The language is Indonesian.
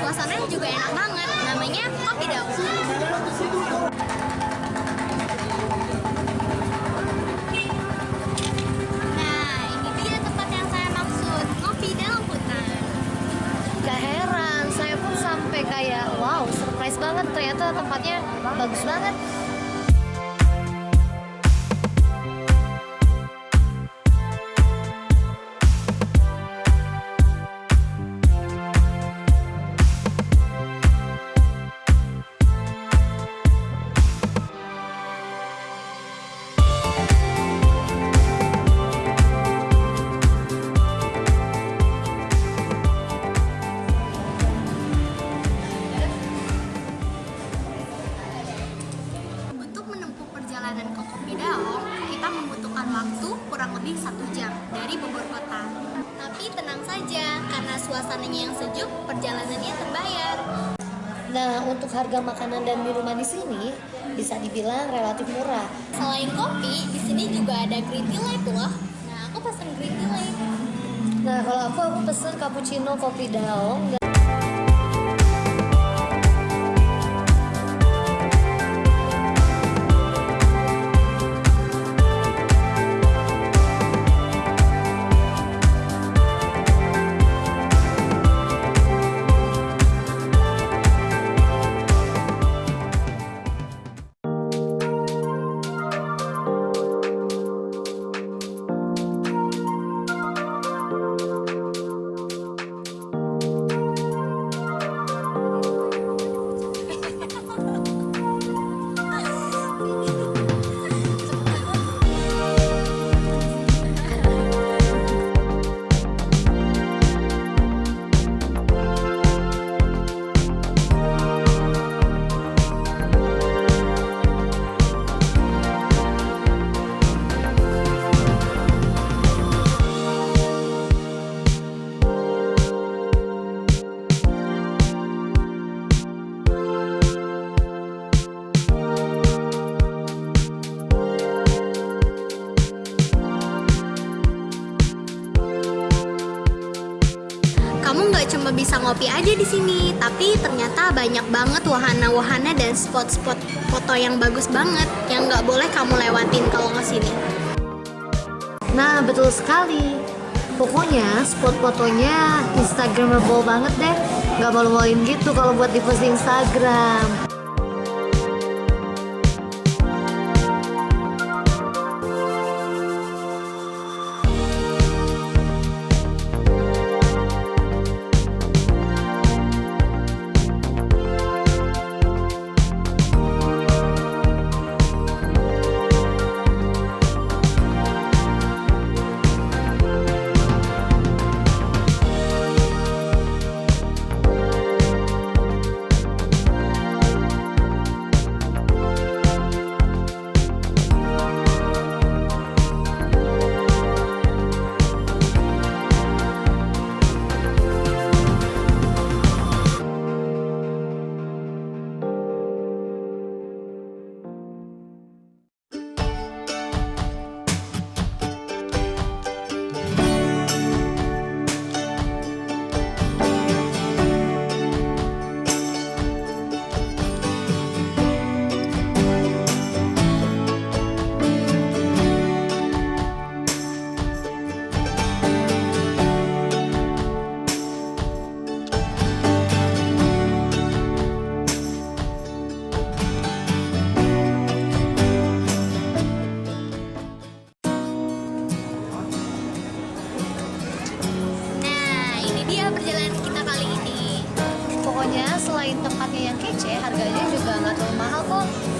suasananya juga enak banget. Namanya Kopi Daun. Saya pun sampai kayak wow, surprise banget ternyata tempatnya bagus banget. Daong, kita membutuhkan waktu kurang lebih satu jam dari Bogor Kota. Tapi tenang saja, karena suasananya yang sejuk, perjalanannya terbayar. Nah, untuk harga makanan dan minuman di sini bisa dibilang relatif murah. Selain kopi, di sini juga ada green tea light loh. Nah, aku pesen green tea light. Nah, kalau aku aku pesen cappuccino kopi daong Kamu nggak cuma bisa ngopi aja di sini, tapi ternyata banyak banget wahana-wahana dan spot-spot foto yang bagus banget yang nggak boleh kamu lewatin kalau ke sini. Nah, betul sekali. Pokoknya spot fotonya Instagramable banget deh. Gak malu-maluin gitu kalau buat di post di Instagram. Selain tempatnya yang kece, harganya juga nggak terlalu mahal kok.